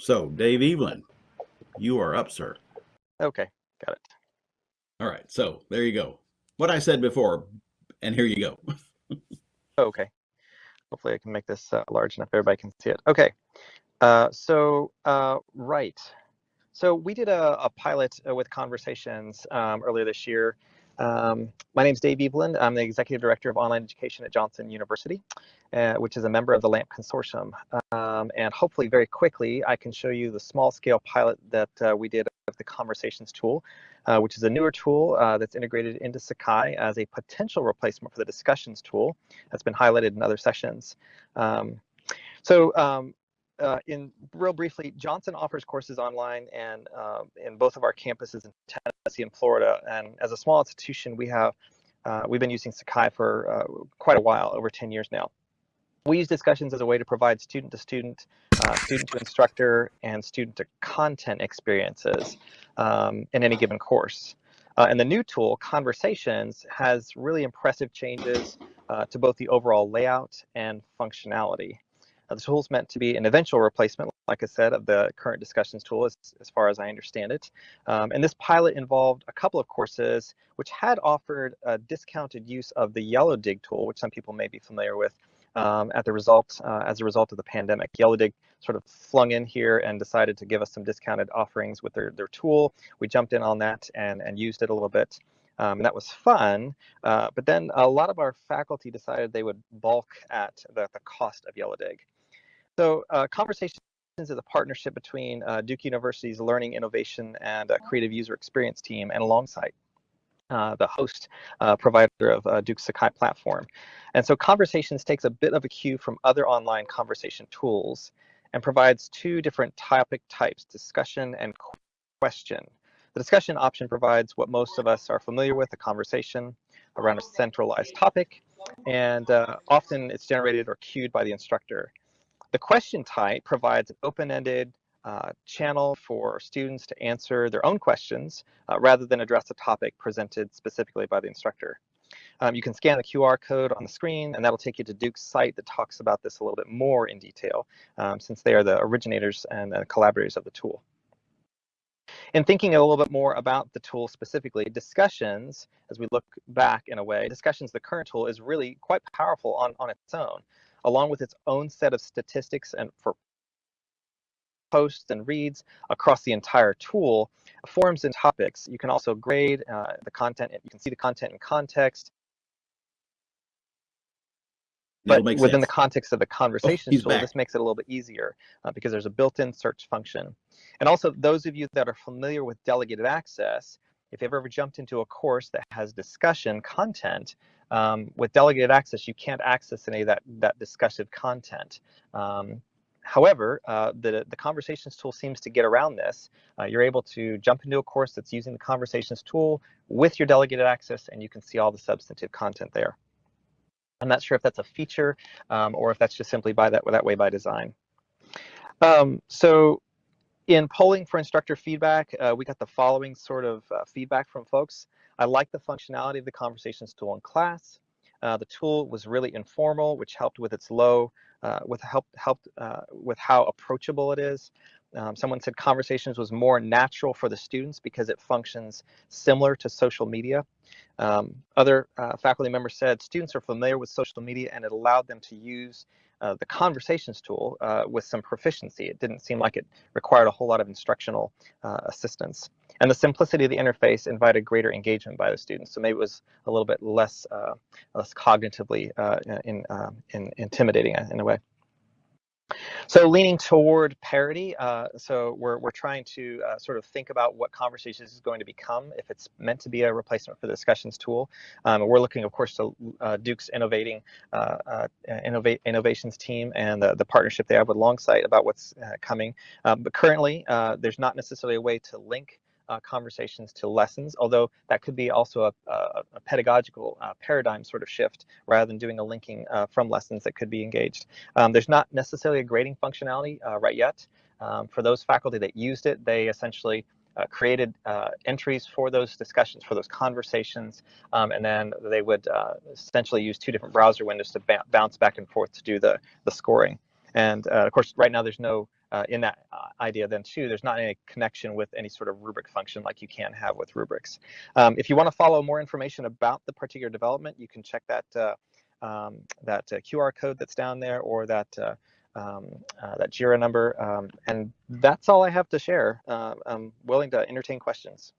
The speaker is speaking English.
So, Dave Evelyn, you are up, sir. Okay, got it. All right, so there you go. What I said before, and here you go. okay. Hopefully I can make this uh, large enough everybody can see it. Okay, uh, so uh, right. So we did a, a pilot uh, with Conversations um, earlier this year. Um, my name is Dave Evelyn. I'm the Executive Director of Online Education at Johnson University, uh, which is a member of the LAMP Consortium. Um, and hopefully very quickly, I can show you the small scale pilot that uh, we did of the Conversations tool, uh, which is a newer tool uh, that's integrated into Sakai as a potential replacement for the Discussions tool that's been highlighted in other sessions. Um, so um, uh, in real briefly, Johnson offers courses online and uh, in both of our campuses in And Florida. And as a small institution, we have uh, we've been using Sakai for uh, quite a while, over 10 years now. We use discussions as a way to provide student to student, uh, student to instructor, and student to content experiences um, in any given course. Uh, and the new tool, Conversations, has really impressive changes to both the overall layout and functionality. Uh, the tool is meant to be an eventual replacement, like I said, of the current discussions tool as, as far as I understand it. Um, and this pilot involved a couple of courses which had offered a discounted use of the YellowDig tool, which some people may be familiar with, um, at the result, uh, as a result of the pandemic. YellowDig sort of flung in here and decided to give us some discounted offerings with their, their tool. We jumped in on that and, and used it a little bit. Um, and that was fun, uh, but then a lot of our faculty decided they would balk at the, the cost of YellowDig. So uh, Conversations is a partnership between uh, Duke University's Learning Innovation and uh, Creative User Experience team and alongside uh, the host uh, provider of uh, Duke Sakai platform. And so Conversations takes a bit of a cue from other online conversation tools and provides two different topic types, discussion and question. The discussion option provides what most of us are familiar with, a conversation around a centralized topic, and uh, often it's generated or queued by the instructor. The question type provides an open-ended uh, channel for students to answer their own questions uh, rather than address a topic presented specifically by the instructor. Um, you can scan the QR code on the screen and that'll take you to Duke's site that talks about this a little bit more in detail um, since they are the originators and uh, collaborators of the tool. In thinking a little bit more about the tool specifically, discussions, as we look back in a way, discussions, the current tool is really quite powerful on, on its own along with its own set of statistics and for posts and reads across the entire tool, forms and topics. You can also grade uh, the content. You can see the content in context. But within sense. the context of the conversation oh, tool, back. this makes it a little bit easier uh, because there's a built-in search function. And also, those of you that are familiar with delegated access, if you've ever jumped into a course that has discussion content, um, with delegated access, you can't access any of that, that discussive content. Um, however, uh, the, the conversations tool seems to get around this. Uh, you're able to jump into a course that's using the conversations tool with your delegated access, and you can see all the substantive content there. I'm not sure if that's a feature um, or if that's just simply by that, that way by design. Um, so in polling for instructor feedback, uh, we got the following sort of uh, feedback from folks. I like the functionality of the conversations tool in class. Uh, the tool was really informal, which helped with its low, uh, with help, helped uh, with how approachable it is. Um, someone said conversations was more natural for the students because it functions similar to social media. Um, other uh, faculty members said students are familiar with social media and it allowed them to use uh, the conversations tool uh, with some proficiency. It didn't seem like it required a whole lot of instructional uh, assistance. And the simplicity of the interface invited greater engagement by the students. So maybe it was a little bit less, uh, less cognitively uh, in, in intimidating in a way. So leaning toward parity, uh, so we're, we're trying to uh, sort of think about what Conversations is going to become if it's meant to be a replacement for the discussions tool. Um, we're looking, of course, to uh, Duke's innovating uh, uh, innovate innovations team and the, the partnership they have with Longsight about what's uh, coming. Um, but currently, there's not necessarily a way to link uh, conversations to lessons, although that could be also a, a, a pedagogical uh, paradigm sort of shift rather than doing a linking uh, from lessons that could be engaged. Um, there's not necessarily a grading functionality uh, right yet. Um, for those faculty that used it, they essentially uh, created uh, entries for those discussions, for those conversations, um, and then they would essentially use two different browser windows to bounce back and forth to do the, the scoring. And of course, right now there's no in that idea then too, there's not any connection with any sort of rubric function like you can have with rubrics. Um, if you want to follow more information about the particular development, you can check that uh, um, that uh, QR code that's down there or that uh, um, uh, that JIRA number. Um, and that's all I have to share. I'm willing to entertain questions.